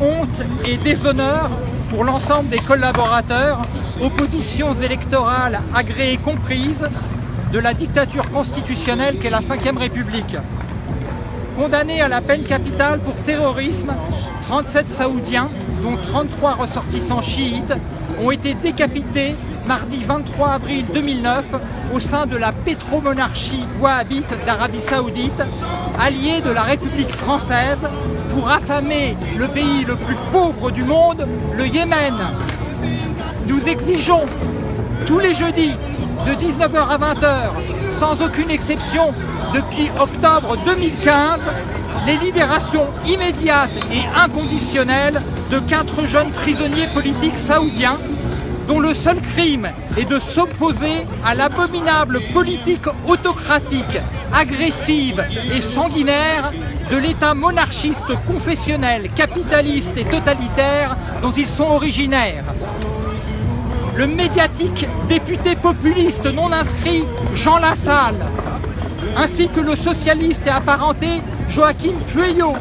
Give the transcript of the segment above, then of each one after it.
Honte et déshonneur pour l'ensemble des collaborateurs, oppositions électorales agréées comprises, de la dictature constitutionnelle qu'est la Ve République. Condamnés à la peine capitale pour terrorisme, 37 Saoudiens, dont 33 ressortissants chiites, ont été décapités mardi 23 avril 2009 au sein de la pétromonarchie wahhabite d'Arabie Saoudite, alliée de la République française, pour affamer le pays le plus pauvre du monde, le Yémen. Nous exigeons tous les jeudis de 19h à 20h, sans aucune exception, depuis octobre 2015, les libérations immédiates et inconditionnelles de quatre jeunes prisonniers politiques saoudiens dont le seul crime est de s'opposer à l'abominable politique autocratique, agressive et sanguinaire de l'État monarchiste confessionnel, capitaliste et totalitaire dont ils sont originaires. Le médiatique député populiste non inscrit Jean Lassalle, ainsi que le socialiste et apparenté Joachim Pueyo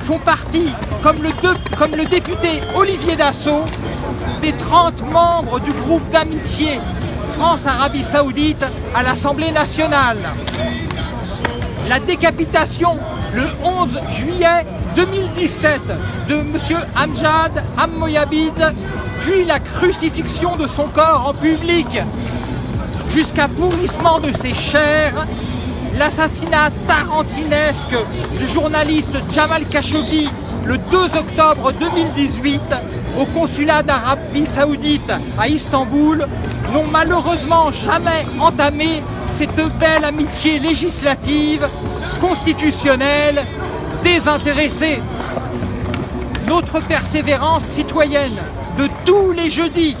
font partie, comme le, député Olivier Dassault, des 30 membres du groupe d'amitié France-Arabie Saoudite à l'Assemblée nationale. La décapitation le 11 juillet 2017 de M. Amjad Ammoyabid, puis la crucifixion de son corps en public, jusqu'à pourrissement de ses chairs, l'assassinat tarantinesque du journaliste Jamal Khashoggi le 2 octobre 2018 au consulat d'Arabie Saoudite à Istanbul n'ont malheureusement jamais entamé cette belle amitié législative, constitutionnelle, désintéressée. Notre persévérance citoyenne de tous les jeudis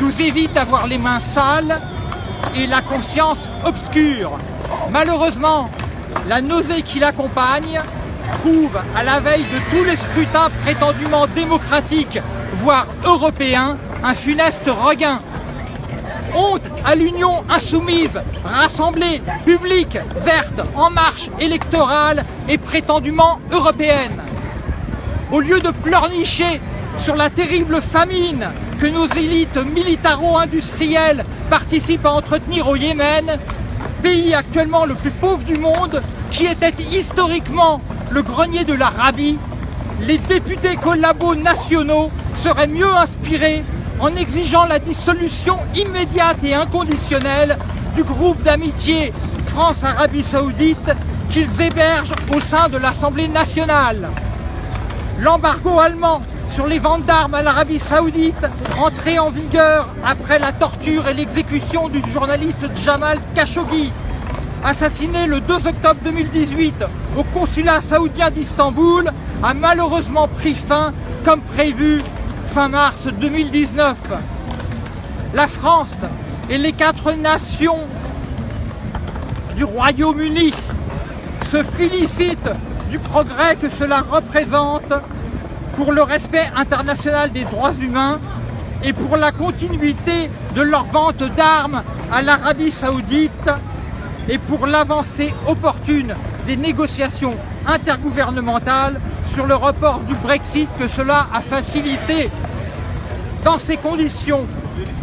nous évite d'avoir les mains sales et la conscience obscure. Malheureusement, la nausée qui l'accompagne trouve à la veille de tous les scrutins prétendument démocratiques, voire européens, un funeste regain. Honte à l'Union insoumise, rassemblée, publique, verte, en marche électorale et prétendument européenne. Au lieu de pleurnicher sur la terrible famine que nos élites militaro-industrielles participent à entretenir au Yémen, pays actuellement le plus pauvre du monde, qui était historiquement le grenier de l'Arabie, les députés collabos nationaux seraient mieux inspirés en exigeant la dissolution immédiate et inconditionnelle du groupe d'amitié France-Arabie Saoudite qu'ils hébergent au sein de l'Assemblée nationale. L'embargo allemand sur les ventes d'armes à l'Arabie Saoudite, entré en vigueur après la torture et l'exécution du journaliste Jamal Khashoggi, assassiné le 2 octobre 2018 au consulat saoudien d'Istanbul, a malheureusement pris fin comme prévu fin mars 2019. La France et les quatre nations du Royaume-Uni se félicitent du progrès que cela représente pour le respect international des droits humains et pour la continuité de leur vente d'armes à l'Arabie Saoudite et pour l'avancée opportune des négociations intergouvernementales sur le report du Brexit que cela a facilité. Dans ces conditions,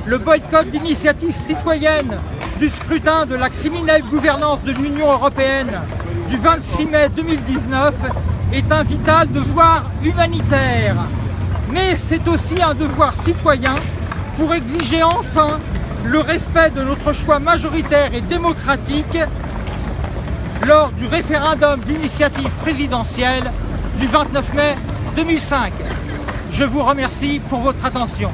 le boycott d'initiatives citoyennes du scrutin de la criminelle gouvernance de l'Union européenne du 26 mai 2019 est un vital devoir humanitaire. Mais c'est aussi un devoir citoyen pour exiger enfin le respect de notre choix majoritaire et démocratique lors du référendum d'initiative présidentielle du 29 mai 2005. Je vous remercie pour votre attention.